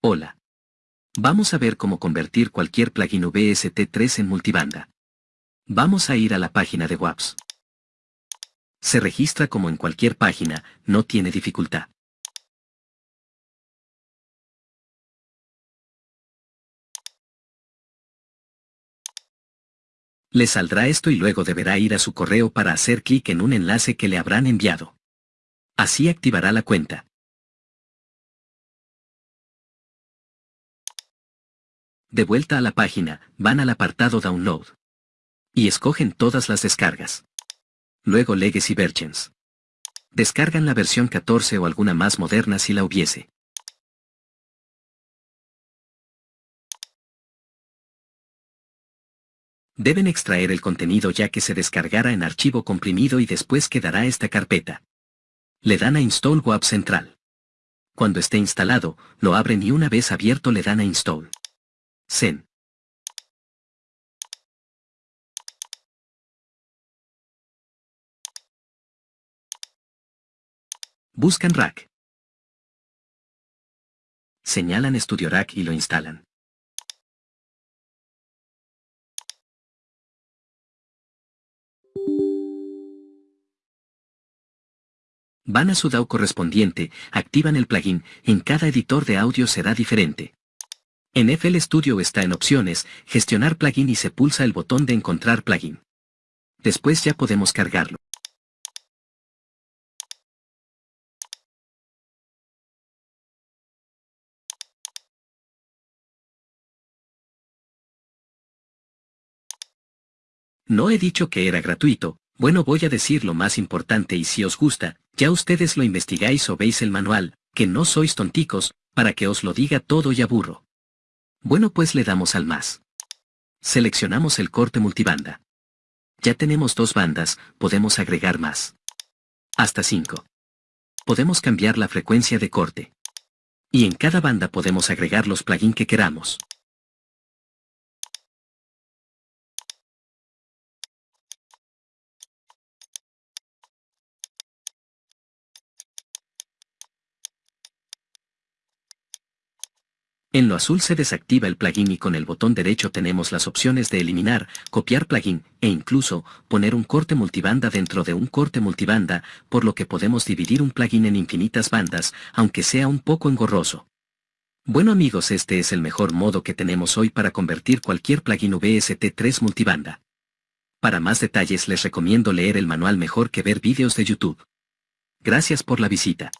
Hola. Vamos a ver cómo convertir cualquier plugin VST3 en multibanda. Vamos a ir a la página de WAPS. Se registra como en cualquier página, no tiene dificultad. Le saldrá esto y luego deberá ir a su correo para hacer clic en un enlace que le habrán enviado. Así activará la cuenta. De vuelta a la página, van al apartado Download. Y escogen todas las descargas. Luego Legacy Versions. Descargan la versión 14 o alguna más moderna si la hubiese. Deben extraer el contenido ya que se descargará en archivo comprimido y después quedará esta carpeta. Le dan a Install WAP Central. Cuando esté instalado, lo abren y una vez abierto le dan a Install. Zen. Buscan Rack. Señalan Studio Rack y lo instalan. Van a su DAO correspondiente, activan el plugin, en cada editor de audio será diferente. En FL Studio está en opciones, gestionar plugin y se pulsa el botón de encontrar plugin. Después ya podemos cargarlo. No he dicho que era gratuito, bueno voy a decir lo más importante y si os gusta, ya ustedes lo investigáis o veis el manual, que no sois tonticos, para que os lo diga todo y aburro. Bueno pues le damos al más. Seleccionamos el corte multibanda. Ya tenemos dos bandas, podemos agregar más. Hasta 5. Podemos cambiar la frecuencia de corte. Y en cada banda podemos agregar los plugins que queramos. En lo azul se desactiva el plugin y con el botón derecho tenemos las opciones de eliminar, copiar plugin, e incluso, poner un corte multibanda dentro de un corte multibanda, por lo que podemos dividir un plugin en infinitas bandas, aunque sea un poco engorroso. Bueno amigos este es el mejor modo que tenemos hoy para convertir cualquier plugin VST3 multibanda. Para más detalles les recomiendo leer el manual mejor que ver vídeos de YouTube. Gracias por la visita.